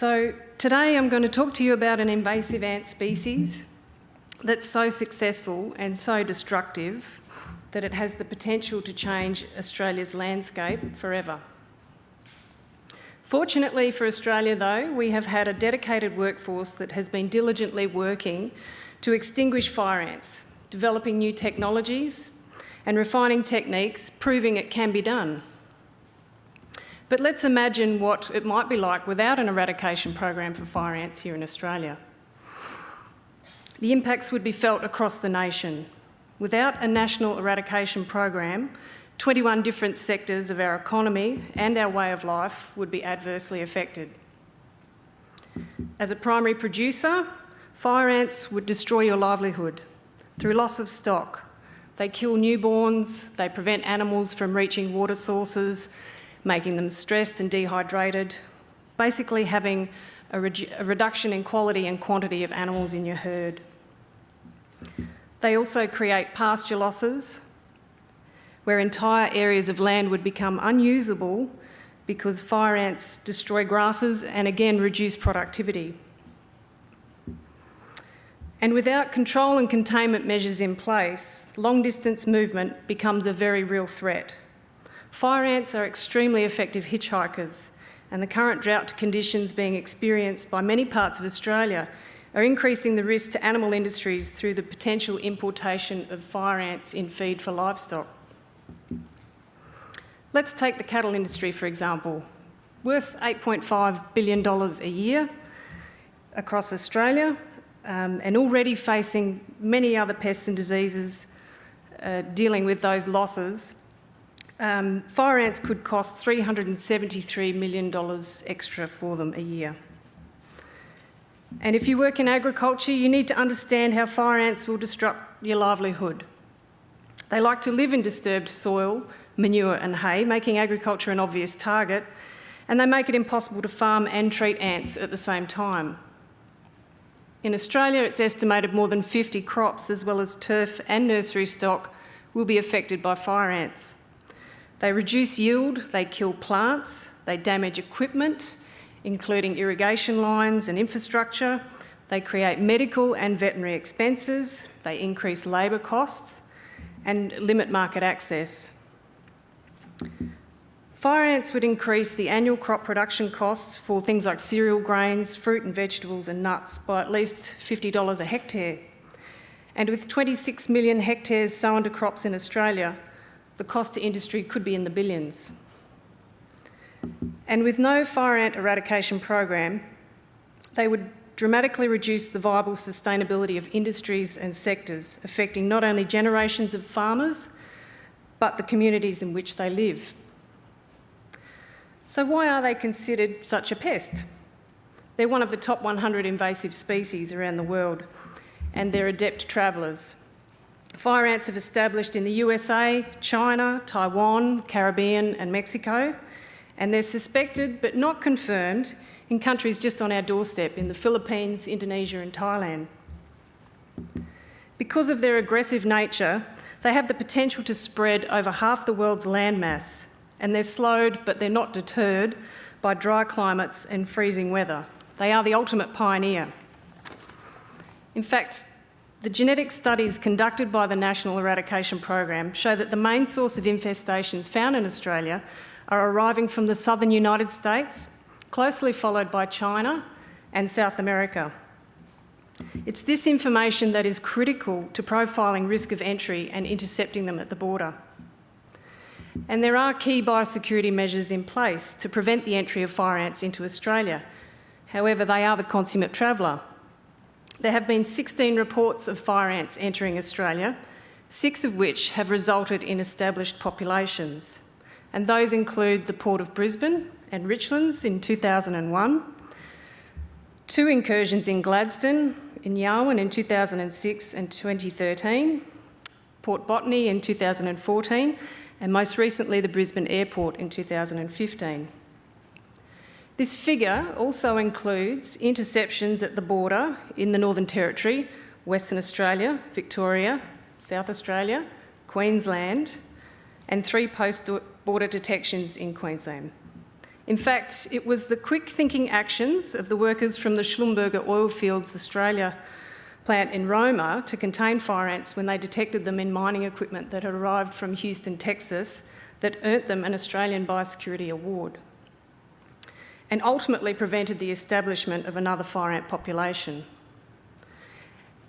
So today I'm going to talk to you about an invasive ant species that's so successful and so destructive that it has the potential to change Australia's landscape forever. Fortunately for Australia though, we have had a dedicated workforce that has been diligently working to extinguish fire ants, developing new technologies and refining techniques, proving it can be done. But let's imagine what it might be like without an eradication program for fire ants here in Australia. The impacts would be felt across the nation. Without a national eradication program, 21 different sectors of our economy and our way of life would be adversely affected. As a primary producer, fire ants would destroy your livelihood through loss of stock. They kill newborns, they prevent animals from reaching water sources, making them stressed and dehydrated, basically having a, a reduction in quality and quantity of animals in your herd. They also create pasture losses, where entire areas of land would become unusable because fire ants destroy grasses and again reduce productivity. And without control and containment measures in place, long distance movement becomes a very real threat. Fire ants are extremely effective hitchhikers and the current drought conditions being experienced by many parts of Australia are increasing the risk to animal industries through the potential importation of fire ants in feed for livestock. Let's take the cattle industry, for example. Worth $8.5 billion a year across Australia um, and already facing many other pests and diseases uh, dealing with those losses. Um, fire ants could cost $373 million extra for them a year. And if you work in agriculture, you need to understand how fire ants will disrupt your livelihood. They like to live in disturbed soil manure and hay, making agriculture an obvious target, and they make it impossible to farm and treat ants at the same time. In Australia, it's estimated more than 50 crops, as well as turf and nursery stock, will be affected by fire ants. They reduce yield, they kill plants, they damage equipment, including irrigation lines and infrastructure, they create medical and veterinary expenses, they increase labour costs and limit market access. Fire ants would increase the annual crop production costs for things like cereal grains, fruit and vegetables and nuts by at least $50 a hectare. And with 26 million hectares sown to crops in Australia, the cost to industry could be in the billions. And with no fire ant eradication program, they would dramatically reduce the viable sustainability of industries and sectors, affecting not only generations of farmers, but the communities in which they live. So why are they considered such a pest? They're one of the top 100 invasive species around the world, and they're adept travellers. Fire ants have established in the USA, China, Taiwan, Caribbean and Mexico, and they're suspected but not confirmed in countries just on our doorstep in the Philippines, Indonesia and Thailand. Because of their aggressive nature, they have the potential to spread over half the world's landmass, and they're slowed, but they're not deterred by dry climates and freezing weather. They are the ultimate pioneer. In fact, the genetic studies conducted by the National Eradication Program show that the main source of infestations found in Australia are arriving from the southern United States, closely followed by China and South America. It's this information that is critical to profiling risk of entry and intercepting them at the border. And there are key biosecurity measures in place to prevent the entry of fire ants into Australia. However, they are the consummate traveller. There have been 16 reports of fire ants entering Australia, six of which have resulted in established populations. And those include the Port of Brisbane and Richlands in 2001, two incursions in Gladstone in Yarwun in 2006 and 2013, Port Botany in 2014, and most recently the Brisbane Airport in 2015. This figure also includes interceptions at the border in the Northern Territory, Western Australia, Victoria, South Australia, Queensland, and three post-border detections in Queensland. In fact, it was the quick thinking actions of the workers from the Schlumberger Oilfields Australia plant in Roma to contain fire ants when they detected them in mining equipment that had arrived from Houston, Texas, that earned them an Australian Biosecurity Award and ultimately prevented the establishment of another fire ant population.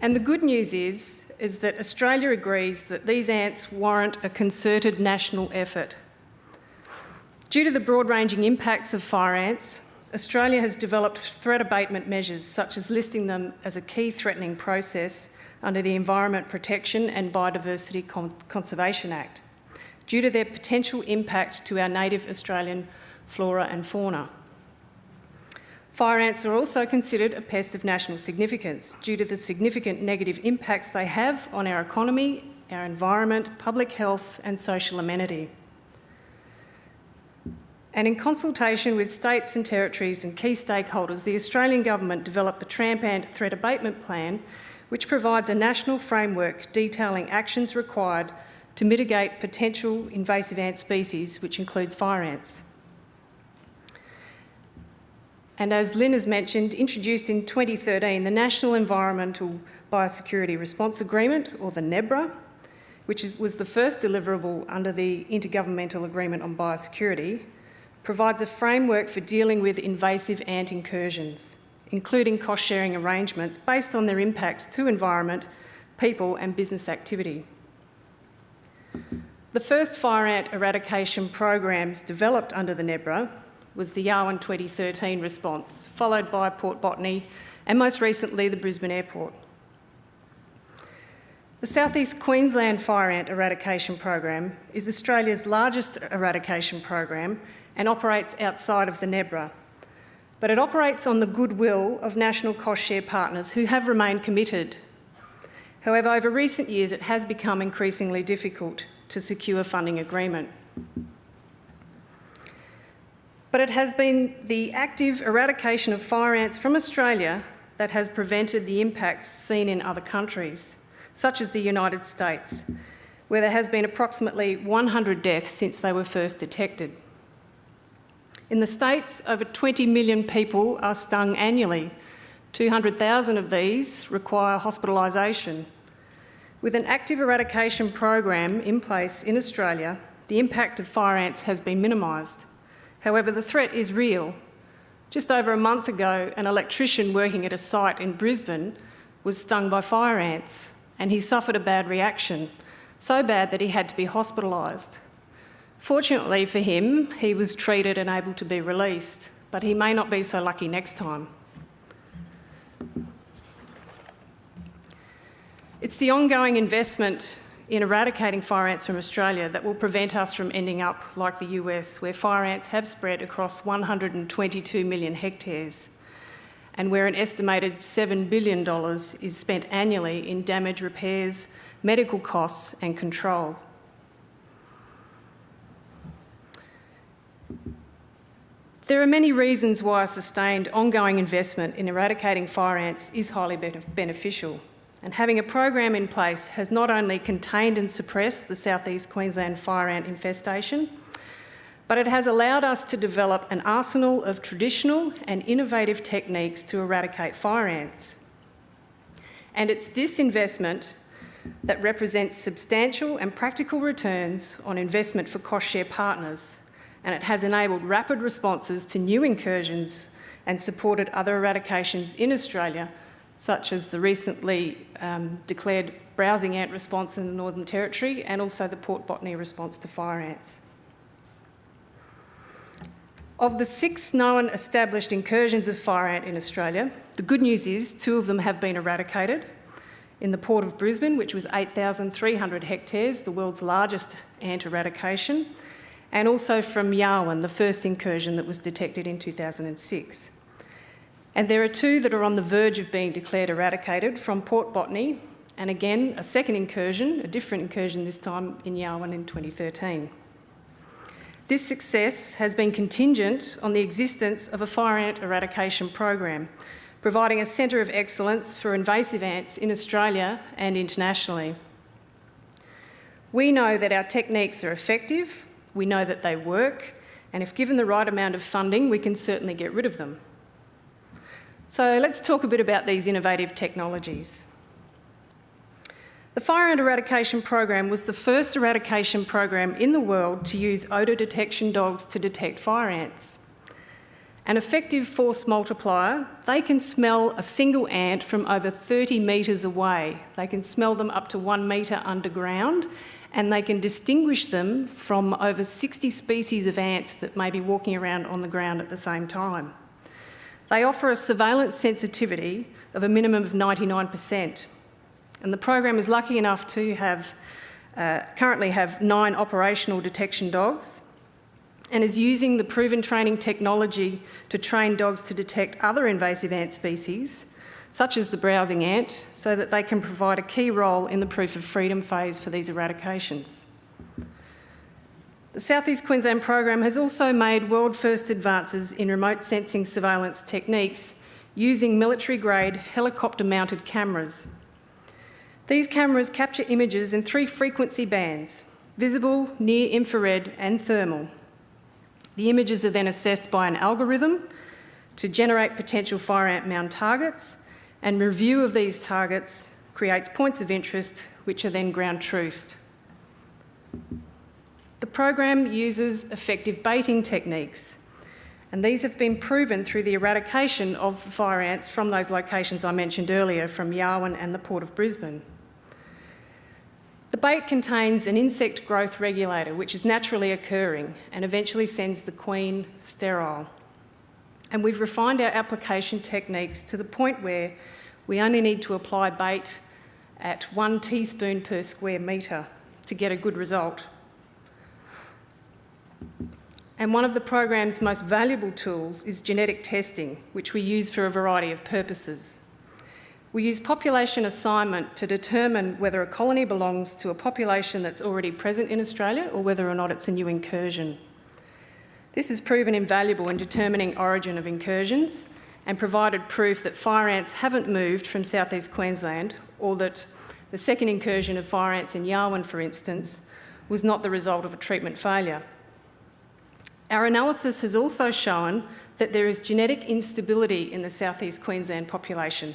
And the good news is, is that Australia agrees that these ants warrant a concerted national effort. Due to the broad-ranging impacts of fire ants, Australia has developed threat abatement measures, such as listing them as a key threatening process under the Environment Protection and Biodiversity Con Conservation Act, due to their potential impact to our native Australian flora and fauna. Fire ants are also considered a pest of national significance due to the significant negative impacts they have on our economy, our environment, public health and social amenity and in consultation with states and territories and key stakeholders, the Australian Government developed the Tramp Ant Threat Abatement Plan, which provides a national framework detailing actions required to mitigate potential invasive ant species, which includes fire ants. And as Lynn has mentioned, introduced in 2013, the National Environmental Biosecurity Response Agreement, or the NEBRA, which is, was the first deliverable under the Intergovernmental Agreement on Biosecurity, provides a framework for dealing with invasive ant incursions, including cost-sharing arrangements based on their impacts to environment, people and business activity. The first fire ant eradication programs developed under the NEBRA was the Yarwun 2013 response, followed by Port Botany and most recently the Brisbane Airport. The South East Queensland Fire Ant Eradication Program is Australia's largest eradication program and operates outside of the NEBRA. But it operates on the goodwill of national cost share partners who have remained committed. However, over recent years, it has become increasingly difficult to secure funding agreement. But it has been the active eradication of fire ants from Australia that has prevented the impacts seen in other countries, such as the United States, where there has been approximately 100 deaths since they were first detected. In the States, over 20 million people are stung annually. 200,000 of these require hospitalisation. With an active eradication program in place in Australia, the impact of fire ants has been minimised. However, the threat is real. Just over a month ago, an electrician working at a site in Brisbane was stung by fire ants and he suffered a bad reaction, so bad that he had to be hospitalised. Fortunately for him, he was treated and able to be released, but he may not be so lucky next time. It's the ongoing investment in eradicating fire ants from Australia that will prevent us from ending up like the US, where fire ants have spread across 122 million hectares and where an estimated $7 billion is spent annually in damage repairs, medical costs and control. There are many reasons why sustained ongoing investment in eradicating fire ants is highly beneficial. And having a program in place has not only contained and suppressed the southeast Queensland fire ant infestation, but it has allowed us to develop an arsenal of traditional and innovative techniques to eradicate fire ants. And it's this investment that represents substantial and practical returns on investment for cost share partners and it has enabled rapid responses to new incursions and supported other eradications in Australia, such as the recently um, declared browsing ant response in the Northern Territory and also the Port Botany response to fire ants. Of the six known established incursions of fire ant in Australia, the good news is two of them have been eradicated. In the Port of Brisbane, which was 8,300 hectares, the world's largest ant eradication, and also from Yarwun, the first incursion that was detected in 2006. And there are two that are on the verge of being declared eradicated from Port Botany, and again, a second incursion, a different incursion this time in Yarwun in 2013. This success has been contingent on the existence of a fire ant eradication program, providing a centre of excellence for invasive ants in Australia and internationally. We know that our techniques are effective we know that they work And if given the right amount of funding, we can certainly get rid of them. So let's talk a bit about these innovative technologies. The fire ant eradication program was the first eradication program in the world to use odour detection dogs to detect fire ants. An effective force multiplier, they can smell a single ant from over 30 metres away. They can smell them up to one metre underground and they can distinguish them from over 60 species of ants that may be walking around on the ground at the same time. They offer a surveillance sensitivity of a minimum of 99%. And the program is lucky enough to have uh, currently have nine operational detection dogs and is using the proven training technology to train dogs to detect other invasive ant species, such as the browsing ant, so that they can provide a key role in the proof of freedom phase for these eradications. The South East Queensland program has also made world first advances in remote sensing surveillance techniques using military grade helicopter mounted cameras. These cameras capture images in three frequency bands, visible, near infrared and thermal. The images are then assessed by an algorithm to generate potential fire ant mound targets and review of these targets creates points of interest which are then ground truthed. The program uses effective baiting techniques and these have been proven through the eradication of fire ants from those locations I mentioned earlier from Yarwun and the Port of Brisbane. The bait contains an insect growth regulator which is naturally occurring and eventually sends the queen sterile. And we've refined our application techniques to the point where we only need to apply bait at one teaspoon per square metre to get a good result. And one of the program's most valuable tools is genetic testing, which we use for a variety of purposes. We use population assignment to determine whether a colony belongs to a population that's already present in Australia or whether or not it's a new incursion. This has proven invaluable in determining origin of incursions and provided proof that fire ants haven't moved from southeast Queensland or that the second incursion of fire ants in Yarwun, for instance, was not the result of a treatment failure. Our analysis has also shown that there is genetic instability in the southeast Queensland population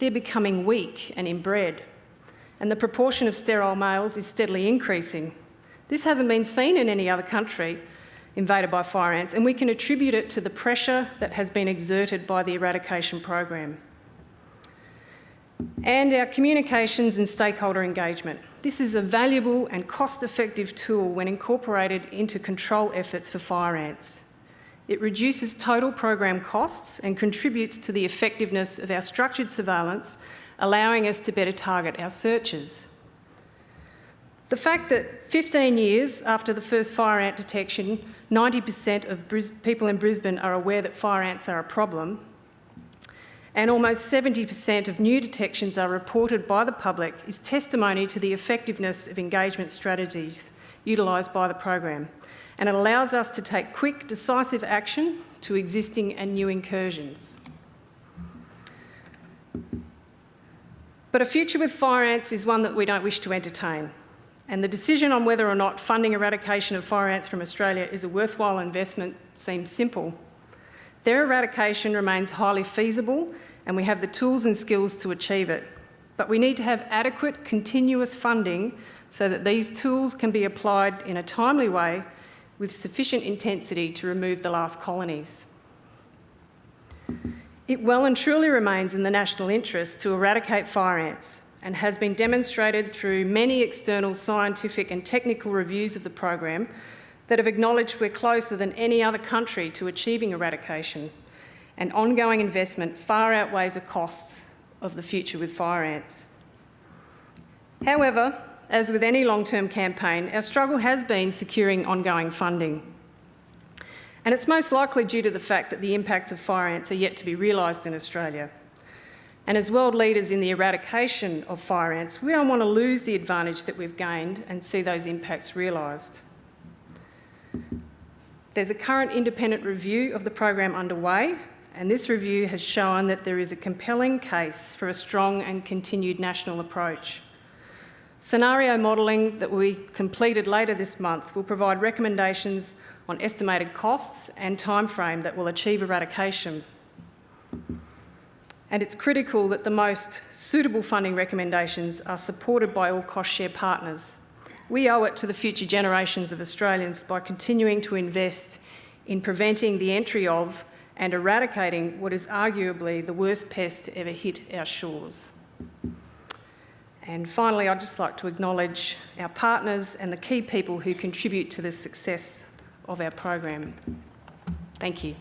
they're becoming weak and inbred, and the proportion of sterile males is steadily increasing. This hasn't been seen in any other country invaded by fire ants, and we can attribute it to the pressure that has been exerted by the eradication program. And our communications and stakeholder engagement. This is a valuable and cost-effective tool when incorporated into control efforts for fire ants. It reduces total program costs and contributes to the effectiveness of our structured surveillance, allowing us to better target our searches. The fact that 15 years after the first fire ant detection, 90% of Bris people in Brisbane are aware that fire ants are a problem, and almost 70% of new detections are reported by the public is testimony to the effectiveness of engagement strategies utilised by the program and it allows us to take quick, decisive action to existing and new incursions. But a future with fire ants is one that we don't wish to entertain. And the decision on whether or not funding eradication of fire ants from Australia is a worthwhile investment seems simple. Their eradication remains highly feasible and we have the tools and skills to achieve it. But we need to have adequate continuous funding so that these tools can be applied in a timely way with sufficient intensity to remove the last colonies. It well and truly remains in the national interest to eradicate fire ants and has been demonstrated through many external scientific and technical reviews of the program that have acknowledged we're closer than any other country to achieving eradication and ongoing investment far outweighs the costs of the future with fire ants. However, as with any long-term campaign, our struggle has been securing ongoing funding. And it's most likely due to the fact that the impacts of fire ants are yet to be realised in Australia. And as world leaders in the eradication of fire ants, we don't want to lose the advantage that we've gained and see those impacts realised. There's a current independent review of the program underway, and this review has shown that there is a compelling case for a strong and continued national approach. Scenario modelling that we completed later this month will provide recommendations on estimated costs and timeframe that will achieve eradication. And it's critical that the most suitable funding recommendations are supported by all cost share partners. We owe it to the future generations of Australians by continuing to invest in preventing the entry of and eradicating what is arguably the worst pest to ever hit our shores. And finally, I'd just like to acknowledge our partners and the key people who contribute to the success of our program. Thank you.